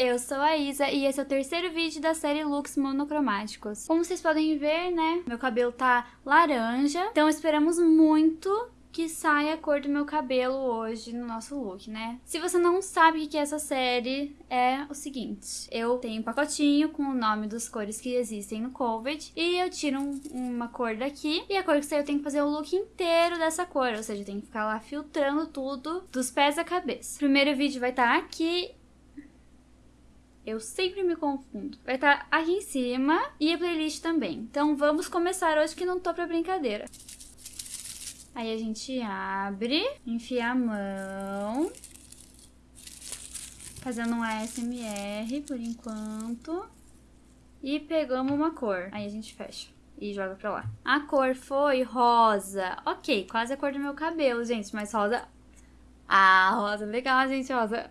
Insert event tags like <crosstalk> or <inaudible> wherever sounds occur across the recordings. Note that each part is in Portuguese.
eu sou a Isa e esse é o terceiro vídeo da série looks monocromáticos. Como vocês podem ver, né, meu cabelo tá laranja, então esperamos muito que saia a cor do meu cabelo hoje no nosso look, né? Se você não sabe o que é essa série, é o seguinte. Eu tenho um pacotinho com o nome das cores que existem no Covid e eu tiro um, uma cor daqui e a cor que saiu eu tenho que fazer o look inteiro dessa cor, ou seja, eu tenho que ficar lá filtrando tudo dos pés à cabeça. O primeiro vídeo vai estar tá aqui eu sempre me confundo. Vai estar tá aqui em cima e a playlist também. Então vamos começar hoje que não tô pra brincadeira. Aí a gente abre, enfia a mão, fazendo um ASMR por enquanto. E pegamos uma cor. Aí a gente fecha e joga pra lá. A cor foi rosa. Ok, quase a cor do meu cabelo, gente, mas rosa... Ah, rosa, legal, gente, rosa.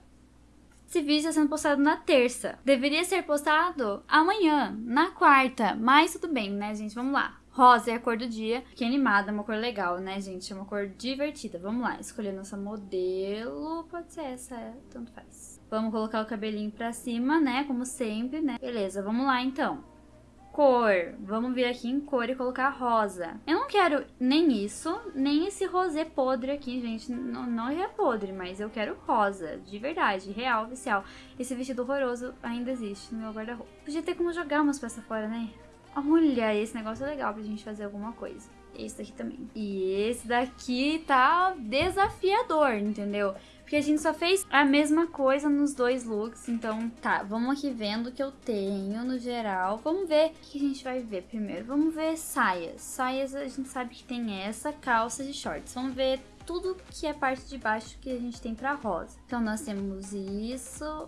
Esse vídeo está sendo postado na terça. Deveria ser postado amanhã, na quarta. Mas tudo bem, né, gente? Vamos lá. Rosa é a cor do dia, que animada, uma cor legal, né, gente? É uma cor divertida. Vamos lá, escolher nossa modelo. Pode ser essa, é, tanto faz. Vamos colocar o cabelinho pra cima, né, como sempre, né? Beleza, vamos lá, então. Cor. Vamos vir aqui em cor e colocar rosa. Eu não quero nem isso, nem esse rosé podre aqui, gente. Não, não é podre, mas eu quero rosa. De verdade, real, oficial. Esse vestido horroroso ainda existe no meu guarda-roupa. Podia ter como jogar umas peças fora, né? Olha, esse negócio é legal pra gente fazer alguma coisa. Esse daqui também. E esse daqui tá desafiador, entendeu? Porque a gente só fez a mesma coisa nos dois looks. Então, tá, vamos aqui vendo o que eu tenho no geral. Vamos ver o que a gente vai ver primeiro. Vamos ver saias. Saias a gente sabe que tem essa, calça de shorts. Vamos ver tudo que é parte de baixo que a gente tem pra rosa. Então, nós temos isso,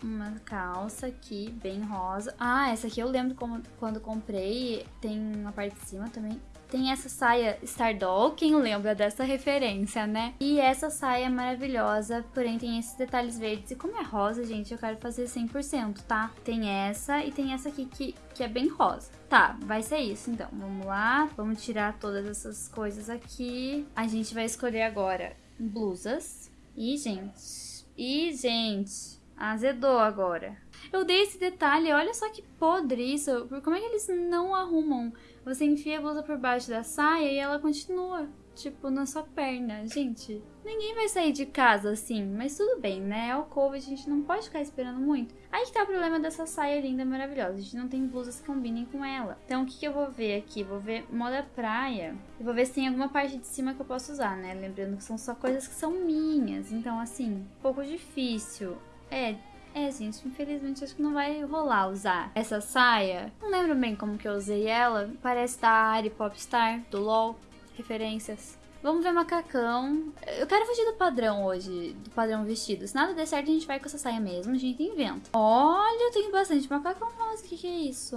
uma calça aqui, bem rosa. Ah, essa aqui eu lembro como, quando comprei, tem uma parte de cima também. Tem essa saia Stardoll, quem lembra dessa referência, né? E essa saia maravilhosa, porém tem esses detalhes verdes. E como é rosa, gente, eu quero fazer 100%, tá? Tem essa e tem essa aqui que, que é bem rosa. Tá, vai ser isso então. Vamos lá, vamos tirar todas essas coisas aqui. A gente vai escolher agora blusas. E, gente... E, gente... Azedou agora. Eu dei esse detalhe, olha só que podre isso. Como é que eles não arrumam? Você enfia a blusa por baixo da saia e ela continua, tipo, na sua perna. Gente, ninguém vai sair de casa assim, mas tudo bem, né? É o Covid, a gente não pode ficar esperando muito. Aí que tá o problema dessa saia linda, maravilhosa. A gente não tem blusas que combinem com ela. Então, o que, que eu vou ver aqui? Vou ver moda praia. E vou ver se tem alguma parte de cima que eu posso usar, né? Lembrando que são só coisas que são minhas. Então, assim, um pouco difícil. É, é, gente, infelizmente acho que não vai rolar usar essa saia. Não lembro bem como que eu usei ela. Parece da Ari Popstar, do LOL. Referências. Vamos ver macacão. Eu quero fugir do padrão hoje, do padrão vestido. Se nada der certo, a gente vai com essa saia mesmo, a gente inventa. Olha, eu tenho bastante macacão rosa, o que, que é isso?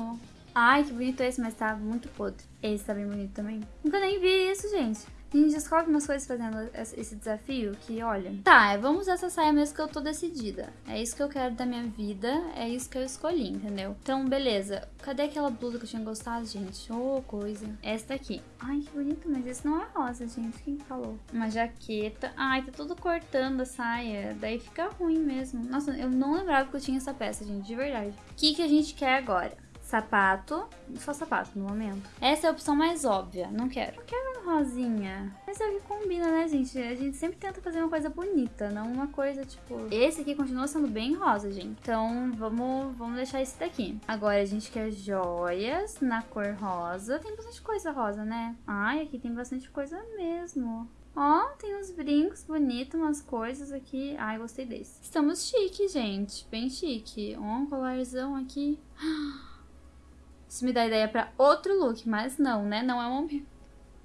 Ai, que bonito esse, mas tá muito podre. Esse tá bem bonito também. Nunca nem vi isso, gente. A gente descobre umas coisas fazendo esse desafio que, olha... Tá, vamos usar essa saia mesmo que eu tô decidida. É isso que eu quero da minha vida, é isso que eu escolhi, entendeu? Então, beleza. Cadê aquela blusa que eu tinha gostado, gente? Ô, oh, coisa. Essa aqui. Ai, que bonito, mas esse não é rosa, gente. Quem falou? Uma jaqueta. Ai, tá tudo cortando a saia. Daí fica ruim mesmo. Nossa, eu não lembrava que eu tinha essa peça, gente, de verdade. O que, que a gente quer agora? Sapato. Só sapato no momento. Essa é a opção mais óbvia. Não quero. Não quero rosinha. Mas é o que combina, né, gente? A gente sempre tenta fazer uma coisa bonita, não uma coisa, tipo... Esse aqui continua sendo bem rosa, gente. Então, vamos, vamos deixar esse daqui. Agora, a gente quer joias na cor rosa. Tem bastante coisa rosa, né? Ai, aqui tem bastante coisa mesmo. Ó, tem uns brincos bonitos, umas coisas aqui. Ai, gostei desse. Estamos chique, gente. Bem chique. Ó, um colarzão aqui. <gasps> Isso me dá ideia pra outro look, mas não, né? Não é um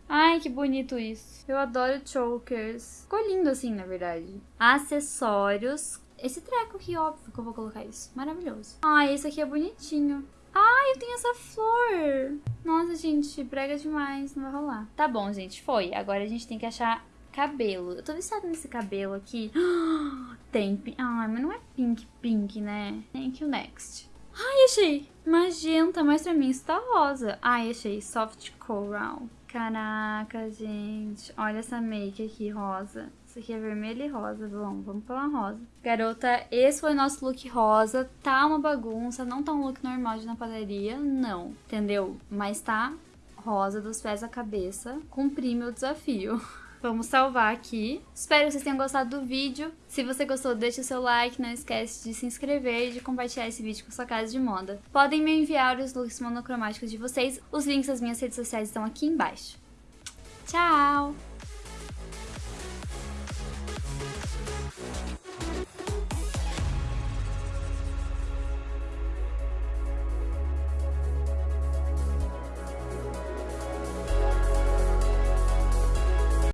Ai, que bonito isso. Eu adoro chokers. Ficou lindo assim, na verdade. Acessórios. Esse treco aqui, óbvio que eu vou colocar isso. Maravilhoso. Ai, esse aqui é bonitinho. Ai, eu tenho essa flor. Nossa, gente, brega demais. Não vai rolar. Tá bom, gente, foi. Agora a gente tem que achar cabelo. Eu tô viciada nesse cabelo aqui. <gasps> Tem. Ai, mas não é pink, pink, né? Thank you, next. Ai, achei. Magenta, mas pra mim isso tá rosa. Ai, achei. Soft coral. Caraca, gente. Olha essa make aqui, rosa. Esse aqui é vermelho e rosa. Bom, vamos pela rosa. Garota, esse foi o nosso look rosa. Tá uma bagunça, não tá um look normal de na padaria, não. Entendeu? Mas tá rosa dos pés à cabeça. Cumpri meu desafio. <laughs> Vamos salvar aqui. Espero que vocês tenham gostado do vídeo. Se você gostou, deixa o seu like, não esquece de se inscrever e de compartilhar esse vídeo com sua casa de moda. Podem me enviar os looks monocromáticos de vocês. Os links das minhas redes sociais estão aqui embaixo. Tchau!